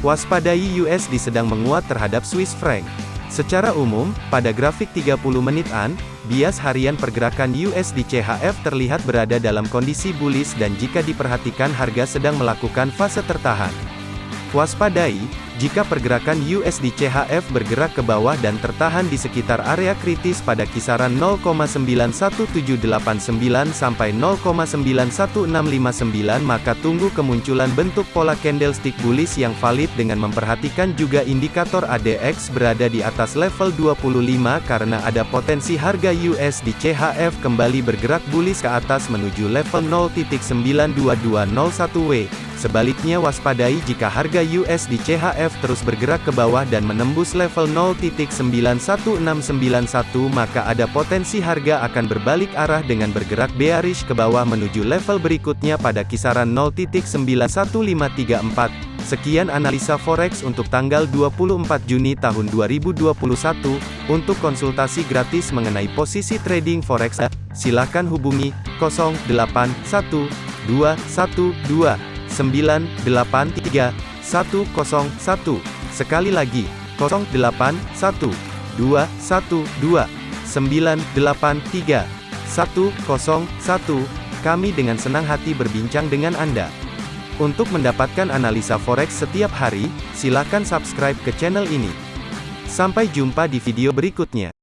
Waspadai USD sedang menguat terhadap Swiss franc. Secara umum, pada grafik 30 menitan, bias harian pergerakan USD CHF terlihat berada dalam kondisi bullish dan jika diperhatikan harga sedang melakukan fase tertahan. Waspadai, jika pergerakan USD CHF bergerak ke bawah dan tertahan di sekitar area kritis pada kisaran 0,91789 sampai 0,91659 maka tunggu kemunculan bentuk pola candlestick bullish yang valid dengan memperhatikan juga indikator ADX berada di atas level 25 karena ada potensi harga USD CHF kembali bergerak bullish ke atas menuju level 0.92201W. Sebaliknya waspadai jika harga USD CHF terus bergerak ke bawah dan menembus level 0.91691 maka ada potensi harga akan berbalik arah dengan bergerak bearish ke bawah menuju level berikutnya pada kisaran 0.91534. Sekian analisa forex untuk tanggal 24 Juni tahun 2021. Untuk konsultasi gratis mengenai posisi trading forex, silakan hubungi 081212 983 101. Sekali lagi, 081 212 983 101. Kami dengan senang hati berbincang dengan Anda. Untuk mendapatkan analisa forex setiap hari, silakan subscribe ke channel ini. Sampai jumpa di video berikutnya.